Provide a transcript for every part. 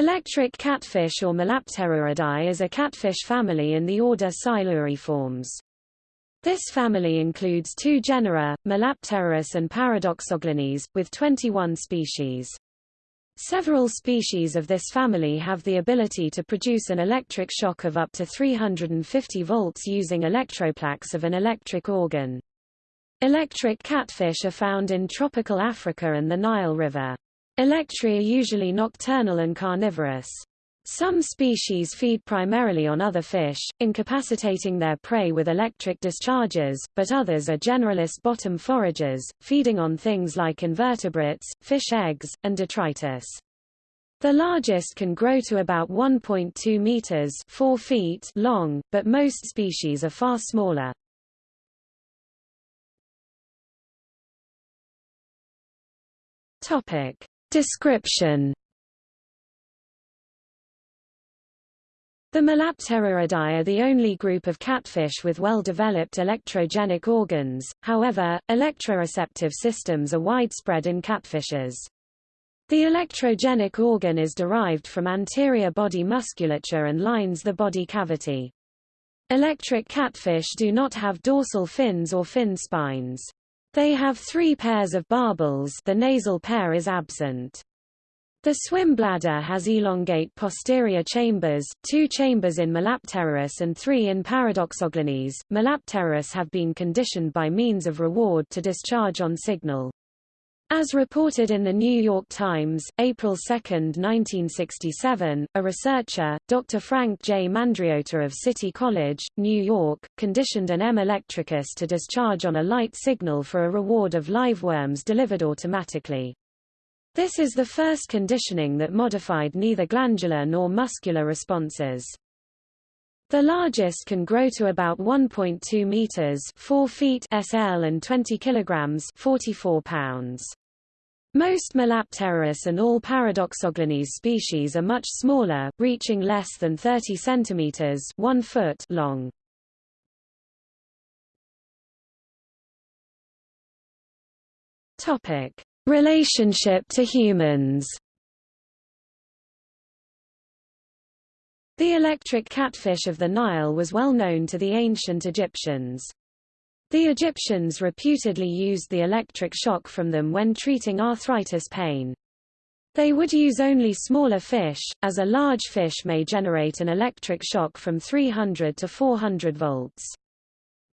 Electric catfish or Malapteruridae is a catfish family in the order Siluriformes. This family includes two genera, Malapterurus and Paradoxoglanis, with 21 species. Several species of this family have the ability to produce an electric shock of up to 350 volts using electroplaques of an electric organ. Electric catfish are found in tropical Africa and the Nile River. Electri are usually nocturnal and carnivorous. Some species feed primarily on other fish, incapacitating their prey with electric discharges, but others are generalist bottom foragers, feeding on things like invertebrates, fish eggs, and detritus. The largest can grow to about 1.2 meters 4 feet long, but most species are far smaller. Topic: Description The Malapteruridae are the only group of catfish with well-developed electrogenic organs, however, electroreceptive systems are widespread in catfishes. The electrogenic organ is derived from anterior body musculature and lines the body cavity. Electric catfish do not have dorsal fins or fin spines. They have three pairs of barbels the nasal pair is absent. The swim bladder has elongate posterior chambers, two chambers in Malapterurus and three in Paradoxoglanis. Malapterurus have been conditioned by means of reward to discharge on signal. As reported in the New York Times, April 2, 1967, a researcher, Dr. Frank J. Mandriota of City College, New York, conditioned an M. electricus to discharge on a light signal for a reward of live worms delivered automatically. This is the first conditioning that modified neither glandular nor muscular responses. The largest can grow to about 1.2 meters 4 feet SL and 20 kilograms 44 pounds. Most Malapterurus and all Paradoxoglanis species are much smaller, reaching less than 30 centimeters 1 foot long. Topic: Relationship to humans. The electric catfish of the Nile was well known to the ancient Egyptians. The Egyptians reputedly used the electric shock from them when treating arthritis pain. They would use only smaller fish, as a large fish may generate an electric shock from 300 to 400 volts.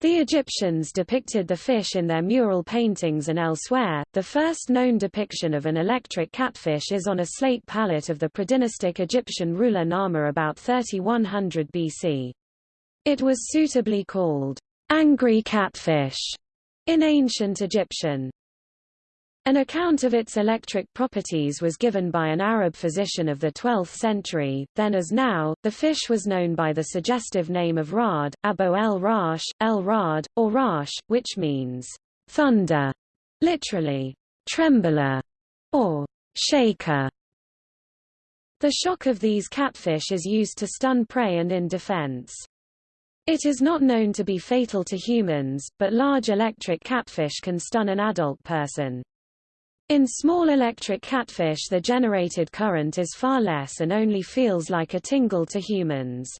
The Egyptians depicted the fish in their mural paintings and elsewhere. The first known depiction of an electric catfish is on a slate palette of the predynastic Egyptian ruler Narmer about 3100 BC. It was suitably called angry catfish in ancient Egyptian. An account of its electric properties was given by an Arab physician of the 12th century. Then as now, the fish was known by the suggestive name of Rad, Abo el Rash, el Rad, or Rash, which means thunder, literally trembler, or shaker. The shock of these catfish is used to stun prey and in defense. It is not known to be fatal to humans, but large electric catfish can stun an adult person. In small electric catfish the generated current is far less and only feels like a tingle to humans.